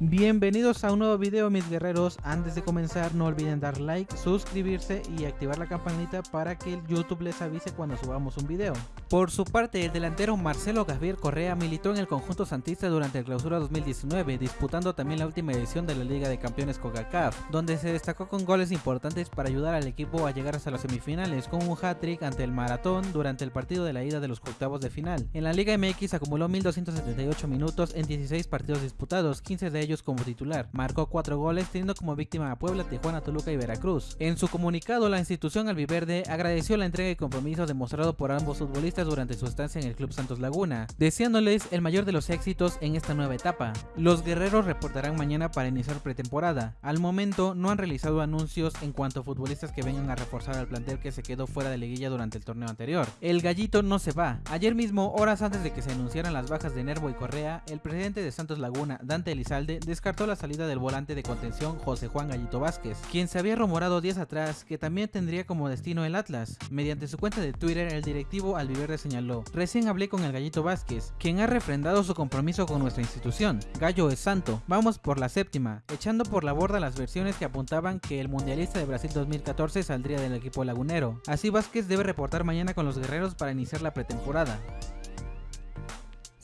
Bienvenidos a un nuevo video mis guerreros, antes de comenzar no olviden dar like, suscribirse y activar la campanita para que YouTube les avise cuando subamos un video. Por su parte el delantero Marcelo Javier Correa militó en el conjunto santista durante el clausura 2019, disputando también la última edición de la Liga de Campeones CONCACAF, donde se destacó con goles importantes para ayudar al equipo a llegar hasta las semifinales con un hat-trick ante el Maratón durante el partido de la ida de los octavos de final. En la Liga MX acumuló 1278 minutos en 16 partidos disputados, 15 de ellos como titular. Marcó 4 goles teniendo como víctima a Puebla, Tijuana, Toluca y Veracruz. En su comunicado, la institución albiverde agradeció la entrega y compromiso demostrado por ambos futbolistas durante su estancia en el Club Santos Laguna, deseándoles el mayor de los éxitos en esta nueva etapa. Los guerreros reportarán mañana para iniciar pretemporada. Al momento no han realizado anuncios en cuanto a futbolistas que vengan a reforzar al plantel que se quedó fuera de liguilla durante el torneo anterior. El gallito no se va. Ayer mismo, horas antes de que se anunciaran las bajas de Nervo y Correa, el presidente de Santos Laguna, Dante Elizalde, descartó la salida del volante de contención José Juan Gallito Vázquez, quien se había rumorado días atrás que también tendría como destino el Atlas. Mediante su cuenta de Twitter, el directivo Señaló, recién hablé con el Gallito Vázquez, quien ha refrendado su compromiso con nuestra institución. Gallo es santo, vamos por la séptima, echando por la borda las versiones que apuntaban que el mundialista de Brasil 2014 saldría del equipo lagunero. Así Vázquez debe reportar mañana con los guerreros para iniciar la pretemporada.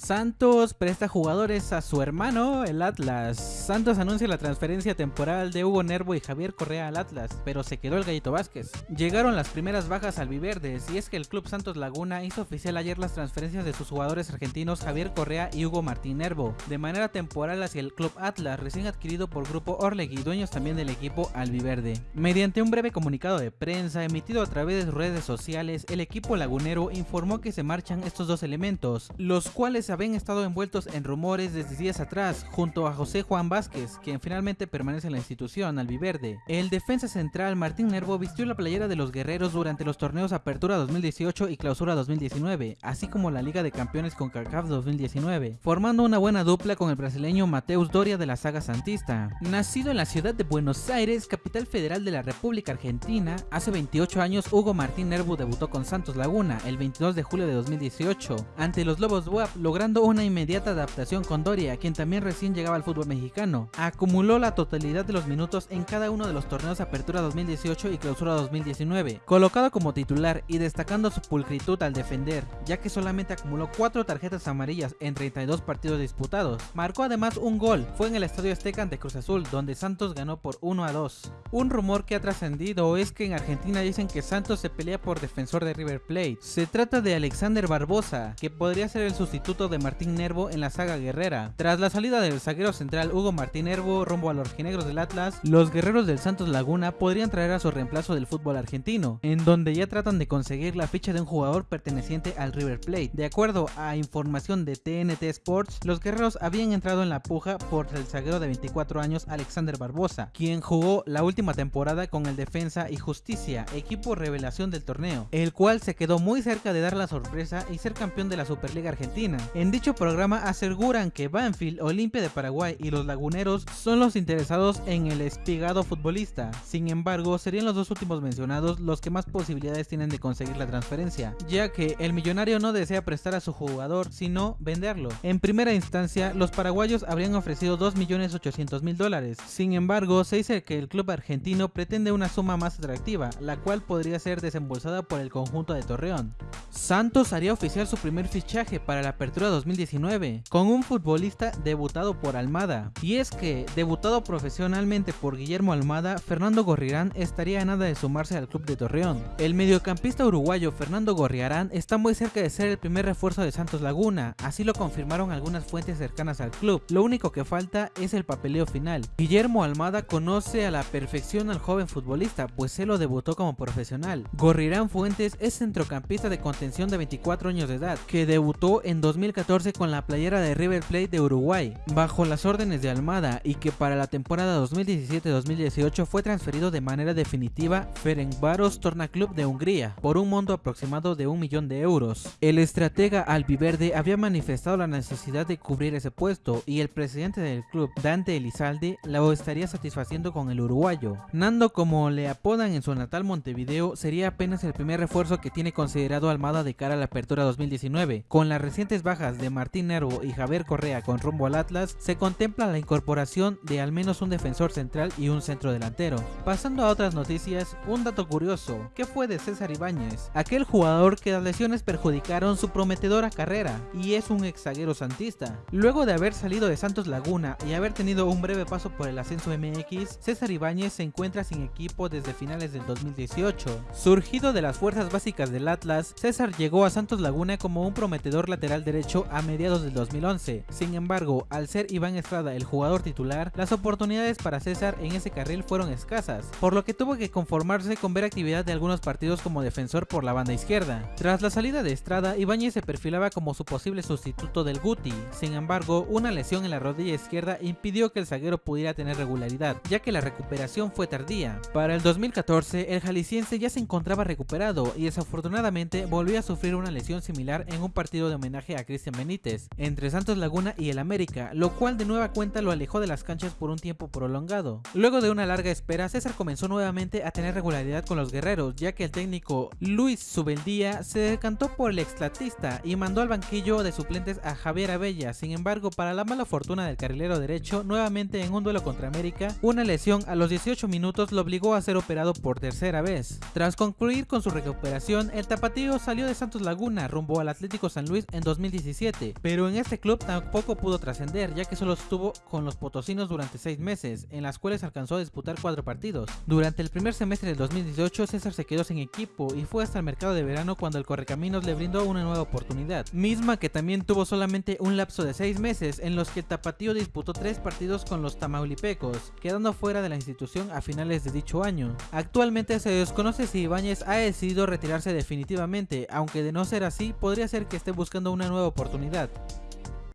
Santos presta jugadores a su hermano, el Atlas. Santos anuncia la transferencia temporal de Hugo Nervo y Javier Correa al Atlas, pero se quedó el Gallito Vázquez. Llegaron las primeras bajas al Viverdes y es que el Club Santos Laguna hizo oficial ayer las transferencias de sus jugadores argentinos Javier Correa y Hugo Martín Nervo, de manera temporal hacia el Club Atlas, recién adquirido por Grupo Orlegui, dueños también del equipo albiverde. Mediante un breve comunicado de prensa emitido a través de redes sociales, el equipo lagunero informó que se marchan estos dos elementos, los cuales habían estado envueltos en rumores desde días atrás, junto a José Juan Vázquez, quien finalmente permanece en la institución albiverde. El defensa central Martín Nervo vistió la playera de los guerreros durante los torneos Apertura 2018 y Clausura 2019, así como la Liga de Campeones con CACAF 2019, formando una buena dupla con el brasileño Mateus Doria de la saga santista. Nacido en la ciudad de Buenos Aires, capital federal de la República Argentina, hace 28 años Hugo Martín Nervo debutó con Santos Laguna el 22 de julio de 2018 ante los Lobos WAP, logrando una inmediata adaptación con Doria, quien también recién llegaba al fútbol mexicano. Acumuló la totalidad de los minutos en cada uno de los torneos Apertura 2018 y Clausura 2019, colocado como titular y destacando su pulcritud al defender, ya que solamente acumuló 4 tarjetas amarillas en 32 partidos disputados. Marcó además un gol, fue en el Estadio Azteca ante Cruz Azul, donde Santos ganó por 1 a 2. Un rumor que ha trascendido es que en Argentina dicen que Santos se pelea por defensor de River Plate. Se trata de Alexander Barbosa, que podría ser el sustituto de Martín Nervo en la saga guerrera. Tras la salida del zaguero central Hugo Martín Nervo rumbo a los rojinegros del Atlas, los guerreros del Santos Laguna podrían traer a su reemplazo del fútbol argentino, en donde ya tratan de conseguir la ficha de un jugador perteneciente al River Plate. De acuerdo a información de TNT Sports, los guerreros habían entrado en la puja por el zaguero de 24 años Alexander Barbosa, quien jugó la última temporada con el Defensa y Justicia, equipo revelación del torneo, el cual se quedó muy cerca de dar la sorpresa y ser campeón de la Superliga Argentina. En dicho programa aseguran que Banfield, Olimpia de Paraguay y los Laguneros son los interesados en el espigado futbolista. Sin embargo, serían los dos últimos mencionados los que más posibilidades tienen de conseguir la transferencia, ya que el millonario no desea prestar a su jugador, sino venderlo. En primera instancia, los paraguayos habrían ofrecido 2.800.000 dólares. Sin embargo, se dice que el club argentino pretende una suma más atractiva, la cual podría ser desembolsada por el conjunto de Torreón. Santos haría oficial su primer fichaje para la apertura 2019, con un futbolista debutado por Almada. Y es que, debutado profesionalmente por Guillermo Almada, Fernando Gorriarán estaría a nada de sumarse al club de Torreón. El mediocampista uruguayo Fernando Gorriarán está muy cerca de ser el primer refuerzo de Santos Laguna, así lo confirmaron algunas fuentes cercanas al club. Lo único que falta es el papeleo final. Guillermo Almada conoce a la perfección al joven futbolista, pues se lo debutó como profesional. Gorriarán Fuentes es centrocampista de contención de 24 años de edad, que debutó en 2014 con la playera de River Plate de Uruguay, bajo las órdenes de Almada y que para la temporada 2017-2018 fue transferido de manera definitiva Ferencváros Torna Club de Hungría, por un monto aproximado de un millón de euros. El estratega albiverde había manifestado la necesidad de cubrir ese puesto y el presidente del club, Dante Elizalde, lo estaría satisfaciendo con el uruguayo. Nando, como le apodan en su natal Montevideo, sería apenas el primer refuerzo que tiene considerado Almada de cara a la apertura 2019. Con las recientes bajas de Martín Nervo y Javier Correa con rumbo al Atlas, se contempla la incorporación de al menos un defensor central y un centro delantero. Pasando a otras noticias, un dato curioso, ¿qué fue de César Ibáñez? Aquel jugador que las lesiones perjudicaron su prometedora carrera, y es un ex zaguero santista. Luego de haber salido de Santos Laguna y haber tenido un breve paso por el ascenso MX, César Ibáñez se encuentra sin equipo desde finales del 2018. Surgido de las fuerzas básicas del Atlas, César llegó a Santos Laguna como un prometedor lateral derecho a mediados del 2011. Sin embargo, al ser Iván Estrada el jugador titular, las oportunidades para César en ese carril fueron escasas, por lo que tuvo que conformarse con ver actividad de algunos partidos como defensor por la banda izquierda. Tras la salida de Estrada, Ibáñez se perfilaba como su posible sustituto del Guti, sin embargo, una lesión en la rodilla izquierda impidió que el zaguero pudiera tener regularidad, ya que la recuperación fue tardía. Para el 2014, el jalisciense ya se encontraba recuperado y desafortunadamente volvió a sufrir una lesión similar en un partido de homenaje a Cristian Benítez, entre Santos Laguna y el América, lo cual de nueva cuenta lo alejó de las canchas por un tiempo prolongado. Luego de una larga espera, César comenzó nuevamente a tener regularidad con los guerreros, ya que el técnico Luis Subeldía se decantó por el extratista y mandó al banquillo de suplentes a Javier Abella. Sin embargo, para la mala fortuna del carrilero derecho, nuevamente en un duelo contra América, una lesión a los 18 minutos lo obligó a ser operado por tercera vez. Tras concluir con su recuperación, el tapatío salió de Santos Laguna rumbo al Atlético San Luis en 2017, pero en este club tampoco pudo trascender ya que solo estuvo con los potosinos durante 6 meses, en las cuales alcanzó a disputar 4 partidos. Durante el primer semestre del 2018 César se quedó sin equipo y fue hasta el mercado de verano cuando el Correcaminos le brindó una nueva oportunidad, misma que también tuvo solamente un lapso de 6 meses en los que tapatío disputó 3 partidos con los tamaulipecos, quedando fuera de la institución a finales de dicho año. Actualmente se desconoce si Ibáñez ha decidido retirarse definitivamente, aunque de no ser así podría ser que esté buscando una nueva oportunidad.